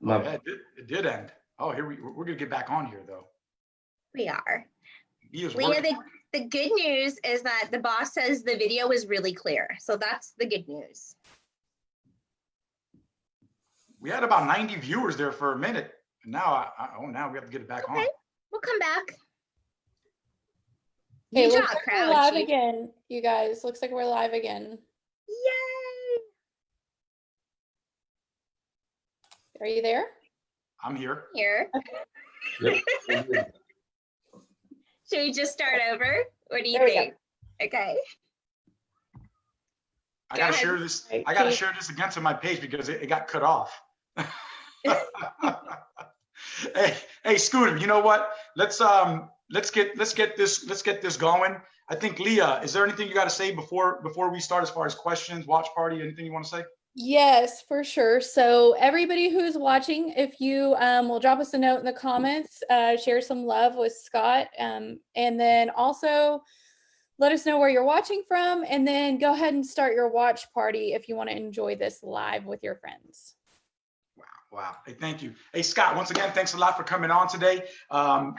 My, Oh, yeah, it did- It did end. Oh, here we, we're gonna get back on here though. We are. He is Leah, the, the good news is that the boss says the video is really clear. So that's the good news. We had about 90 viewers there for a minute. And now, I, I, oh, now we have to get it back on. Okay. We'll come back. Okay, Good looks job, like we're live again, you guys. Looks like we're live again. Yay! Are you there? I'm here. Here. Yep. Should we just start over? What do you There think? Okay. I Go gotta ahead. share this, Right, I gotta share this again to my page because it, it got cut off. Hey, hey, Scooter, you know what? Let's, um, let's get, let's get this, let's get this going. I think Leah, is there anything you gotta say before, before we start as far as questions, watch party, anything you wanna say? Yes, for sure. So everybody who's watching, if you um, will drop us a note in the comments, uh, share some love with Scott, um, and then also let us know where you're watching from, and then go ahead and start your watch party if you want to enjoy this live with your friends. Wow, wow. Hey, thank you. Hey, Scott, once again, thanks a lot for coming on today. Um,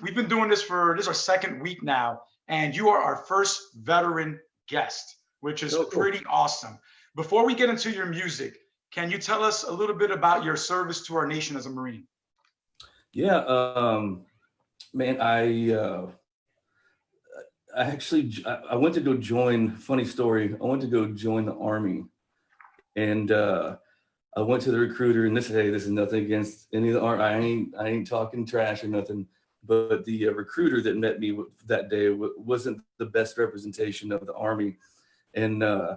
we've been doing this for, this is our second week now, and you are our first veteran guest, which is Oh, cool. pretty awesome. Before we get into your music, can you tell us a little bit about your service to our nation as a Marine? yeah, um, man, I, uh, I actually, I went to go join, funny story, I went to go join the army. And, uh, I went to the recruiter and this, hey, this is nothing against any of the, ar- I ain't, I ain't talking trash or nothing. But the uh, recruiter that met me that day wasn't the best representation of the army. And, uh,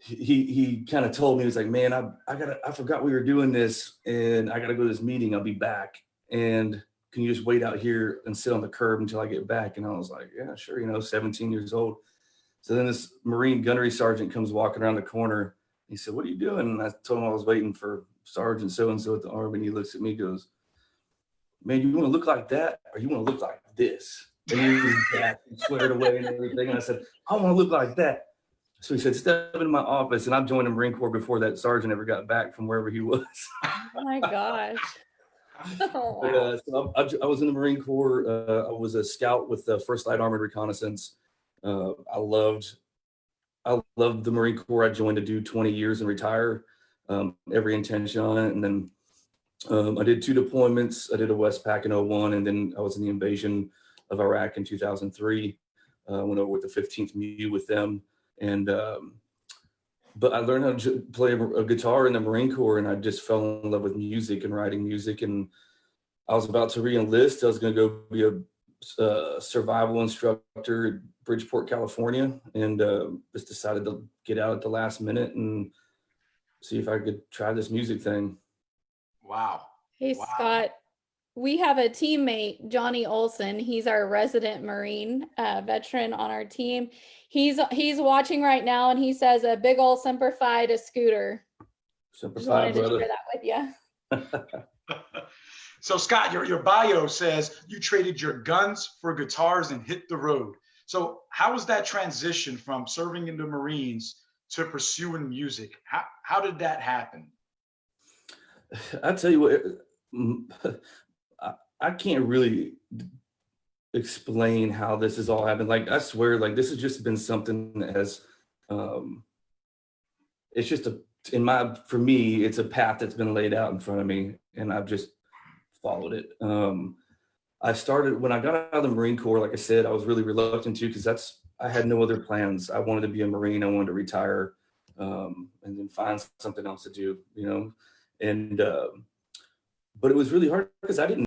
he, he kind of told me, he was like, man, I, I gotta, I forgot we were doing this and I gotta go to this meeting. I'll be back. And can you just wait out here and sit on the curb until I get back? And I was like, yeah, sure. You know, 17 years old. So then this Marine gunnery sergeant comes walking around the corner. He said, what are you doing? And I told him I was waiting for Sergeant so-and-so at the army. And he looks at me, goes, man, you want to look like that? Or you want to look like this? And he was and sweared away and everything. And I said, I want to look like that. So he said, step into my office. And I joined the Marine Corps before that sergeant ever got back from wherever he was. Oh my gosh. Oh, uh, so I, I- I was in the Marine Corps. Uh, I was a scout with the First Light Armored Reconnaissance. Uh, I loved, I loved the Marine Corps. I joined to do 20 years and retire. Um, every intention on it, and then um, I did two deployments. I did a Westpac in 01, and then I was in the invasion of Iraq in 2003. Uh, went over with the 15th MEU with them, and um, but I learned how to play a a guitar in the Marine Corps, and I just fell in love with music and writing music. And I was about to re-enlist. I was going to go be a uh, survival instructor at Bridgeport, California, and uh, just decided to get out at the last minute and see if I could try this music thing. Wow. Hey, Wow. Scott. We have a teammate, Johnny Olson. He's our resident Marine uh, veteran on our team. He's he's watching right now, and he says a big old semper fi to Scooter. Semper Just Fi, wanted to share that with you. So Scott, your, your bio says you traded your guns for guitars and hit the road. So how was that transition from serving in the Marines to pursuing music? How, how did that happen? I tell you what, I, I can't really explain how this has all happened. Like I swear, like this has just been something that has, um, it's just a in my for me, it's a path that's been laid out in front of me, and I've just followed it. Um, I started when I got out of the Marine Corps. Like I said, I was really reluctant to because that's I had no other plans. I wanted to be a Marine. I wanted to retire, um, and then find something else to do. You know, and um, but it was really hard because I didn't